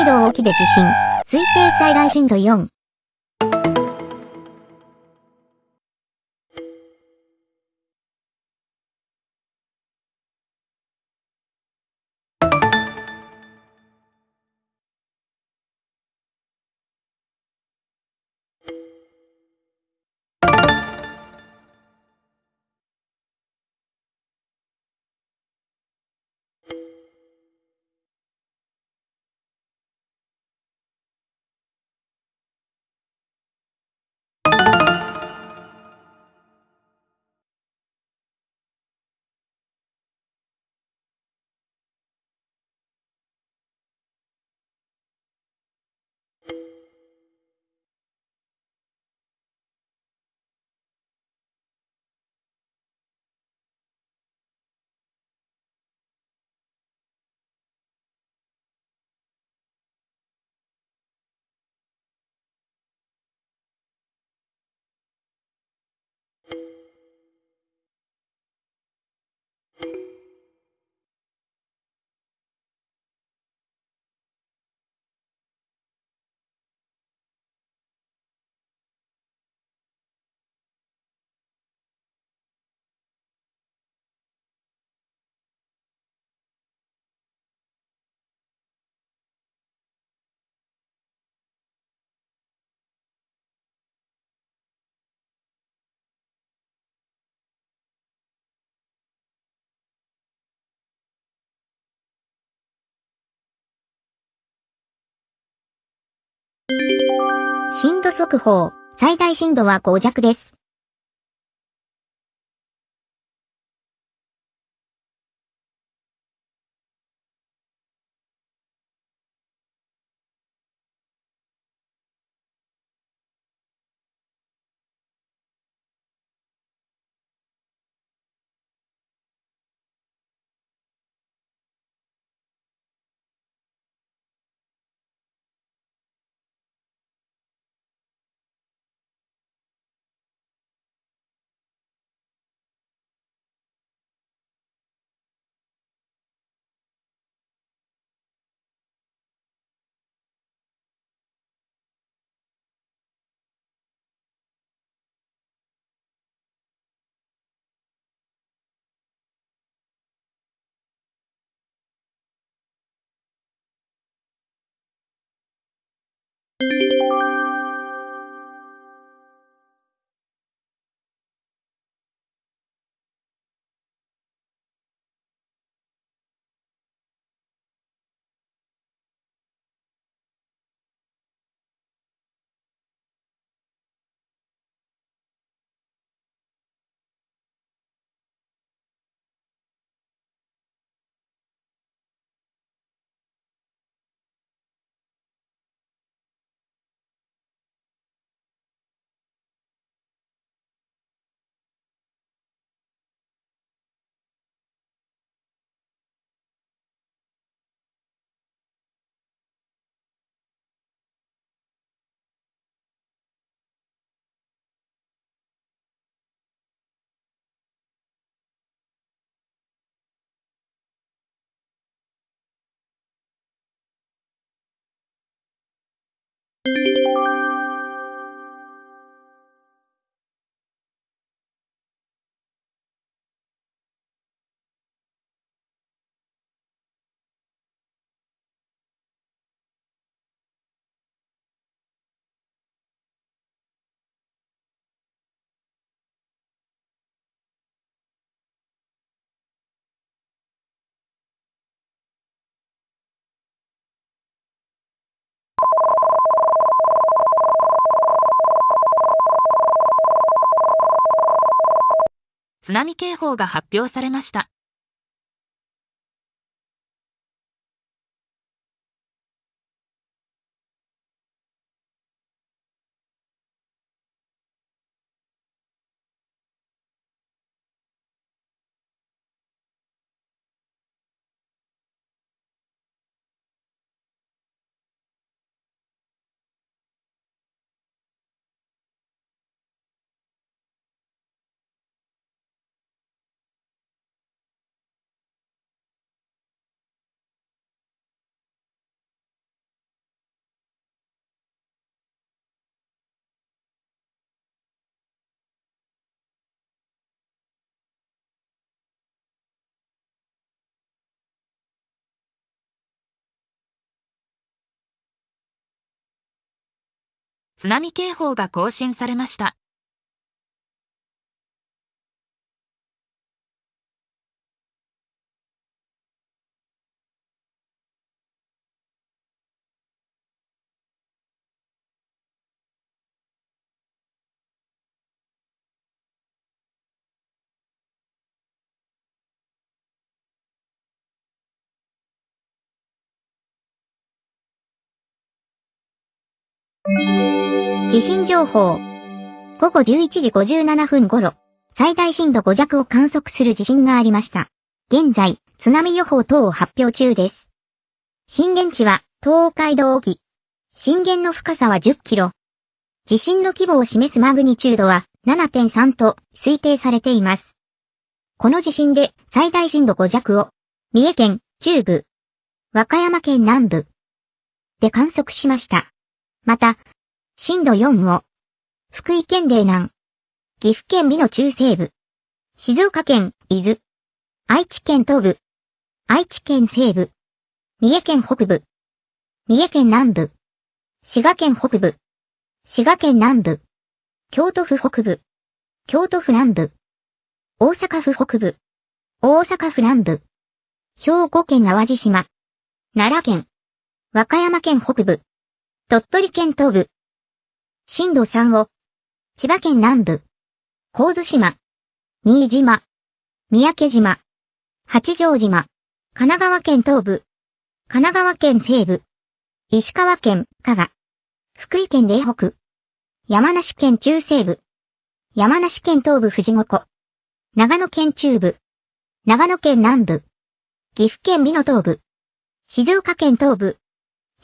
海道沖で地震。推定最大震度4。速報。最大震度は5弱です。津波警報が発表されました。津波警報が更新されました。地震情報。午後11時57分頃、最大震度5弱を観測する地震がありました。現在、津波予報等を発表中です。震源地は東海道沖。震源の深さは10キロ。地震の規模を示すマグニチュードは7.3と推定されています。この地震で最大震度5弱を三重県中部、和歌山県南部で観測しました。また、震度4を、福井県嶺南、岐阜県美濃中西部、静岡県伊豆、愛知県東部、愛知県西部、三重県北部、三重県南部、滋賀県北部、滋賀県南部、京都府北部、京都府南部、大阪府北部、大阪府南部、兵庫県淡路島、奈良県、和歌山県北部、鳥取県東部、震度3を、千葉県南部、神津島、新島、三宅島、八丈島、神奈川県東部、神奈川県西部、石川県加賀、福井県嶺北、山梨県中西部、山梨県東部富士五湖、長野県中部、長野県南部、岐阜県美濃東部、静岡県東部、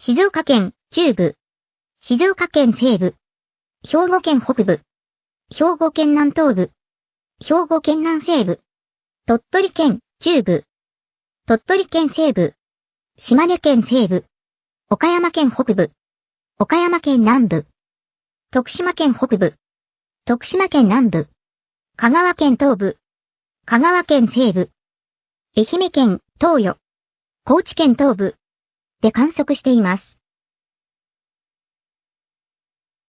静岡県中部、静岡県西部、兵庫県北部、兵庫県南東部、兵庫県南西部、鳥取県中部、鳥取県西部、島根県西部、岡山県北部、岡山県南部、徳島県北部、徳島県南部、香川県東部、香川県西部、愛媛県東予、高知県東部。で観測しています。